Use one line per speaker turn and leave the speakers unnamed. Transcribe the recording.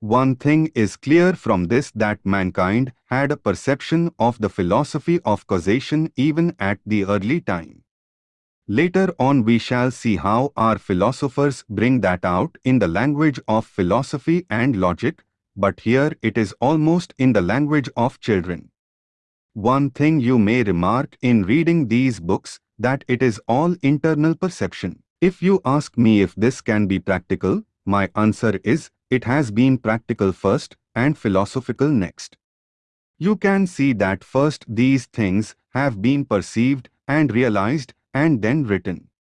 One thing is clear from this that mankind had a perception of the philosophy of causation even at the early time. Later on we shall see how our philosophers bring that out in the language of philosophy and logic, but here it is almost in the language of children. One thing you may remark in reading these books, that it is all internal perception. If you ask me if this can be practical, my answer is, it has been practical first and philosophical next. You can see that first these things have been perceived and realized and then written.